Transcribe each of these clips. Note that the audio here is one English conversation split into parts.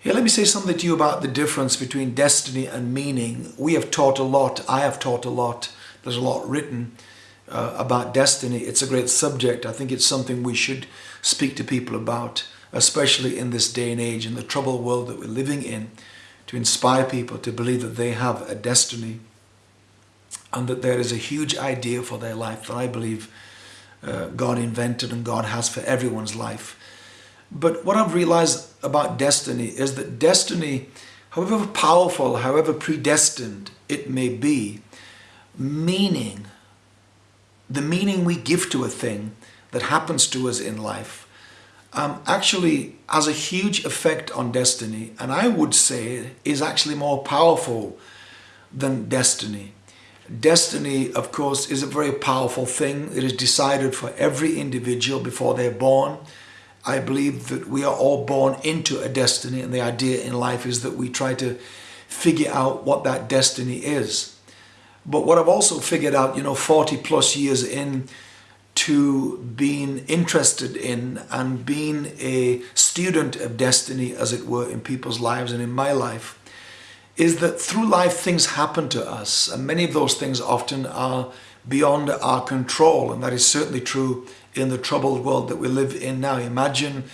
Here, let me say something to you about the difference between destiny and meaning. We have taught a lot. I have taught a lot. There's a lot written uh, about destiny. It's a great subject. I think it's something we should speak to people about, especially in this day and age, in the troubled world that we're living in, to inspire people to believe that they have a destiny and that there is a huge idea for their life that I believe uh, God invented and God has for everyone's life. But what I've realized about destiny is that destiny, however powerful, however predestined it may be, meaning, the meaning we give to a thing that happens to us in life, um, actually has a huge effect on destiny. And I would say is actually more powerful than destiny. Destiny, of course, is a very powerful thing. It is decided for every individual before they're born. I believe that we are all born into a destiny and the idea in life is that we try to figure out what that destiny is. But what I've also figured out, you know, 40 plus years in to being interested in and being a student of destiny, as it were, in people's lives and in my life, is that through life things happen to us and many of those things often are beyond our control and that is certainly true in the troubled world that we live in now. Imagine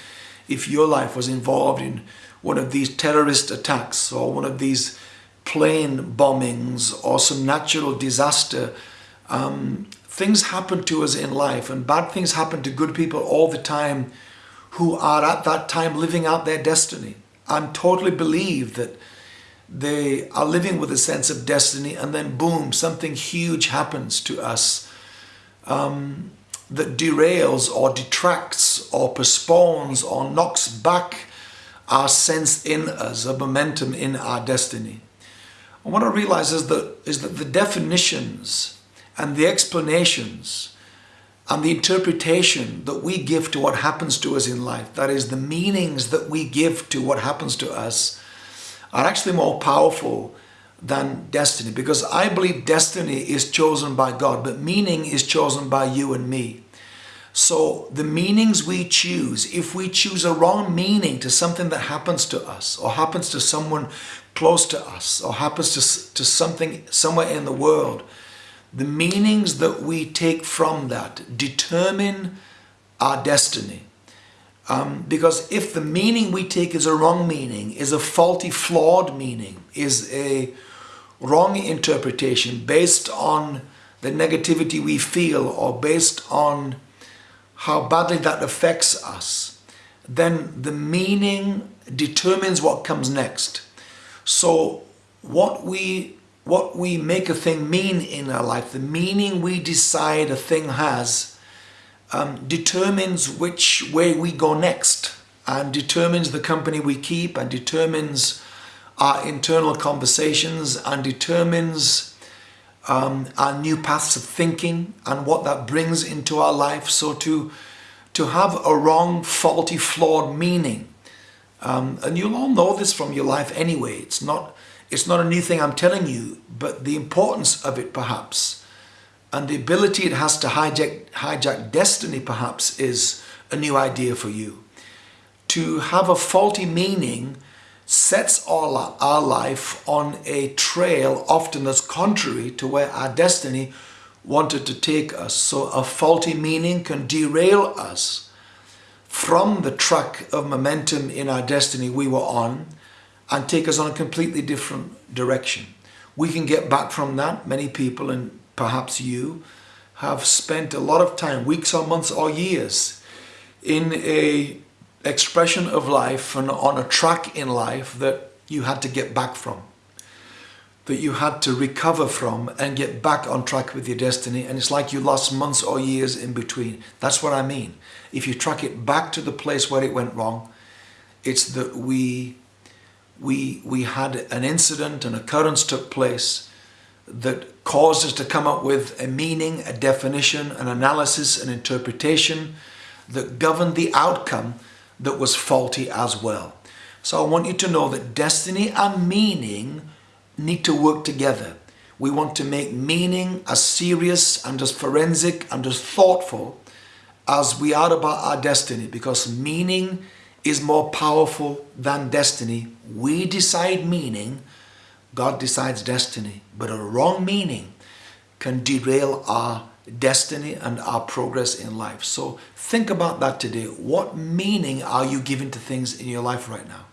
if your life was involved in one of these terrorist attacks or one of these plane bombings or some natural disaster. Um, things happen to us in life and bad things happen to good people all the time who are at that time living out their destiny and totally believe that they are living with a sense of destiny and then boom, something huge happens to us um, that derails or detracts or postpones or knocks back our sense in us, a momentum in our destiny. And what I realize is that, is that the definitions and the explanations and the interpretation that we give to what happens to us in life, that is the meanings that we give to what happens to us, are actually more powerful than destiny because I believe destiny is chosen by God, but meaning is chosen by you and me. So the meanings we choose, if we choose a wrong meaning to something that happens to us or happens to someone close to us or happens to, to something somewhere in the world, the meanings that we take from that determine our destiny. Um, because if the meaning we take is a wrong meaning, is a faulty, flawed meaning, is a wrong interpretation based on the negativity we feel or based on how badly that affects us, then the meaning determines what comes next. So what we what we make a thing mean in our life, the meaning we decide a thing has um, determines which way we go next and determines the company we keep and determines our internal conversations and determines um, our new paths of thinking and what that brings into our life. So to, to have a wrong, faulty, flawed meaning, um, and you'll all know this from your life anyway, it's not, it's not a new thing I'm telling you, but the importance of it perhaps and the ability it has to hijack, hijack destiny perhaps is a new idea for you. To have a faulty meaning sets our, our life on a trail often as contrary to where our destiny wanted to take us. So a faulty meaning can derail us from the track of momentum in our destiny we were on and take us on a completely different direction. We can get back from that, many people, and perhaps you, have spent a lot of time, weeks or months or years, in a expression of life and on a track in life that you had to get back from, that you had to recover from and get back on track with your destiny. And it's like you lost months or years in between. That's what I mean. If you track it back to the place where it went wrong, it's that we, we, we had an incident, an occurrence took place that caused us to come up with a meaning, a definition, an analysis, an interpretation that governed the outcome that was faulty as well. So I want you to know that destiny and meaning need to work together. We want to make meaning as serious and as forensic and as thoughtful as we are about our destiny because meaning is more powerful than destiny. We decide meaning, God decides destiny. But a wrong meaning can derail our destiny and our progress in life. So think about that today. What meaning are you giving to things in your life right now?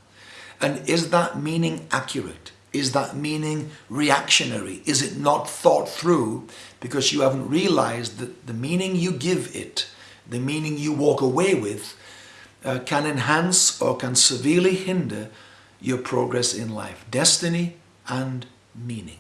And is that meaning accurate? Is that meaning reactionary? Is it not thought through because you haven't realized that the meaning you give it, the meaning you walk away with, uh, can enhance or can severely hinder your progress in life, destiny and meaning.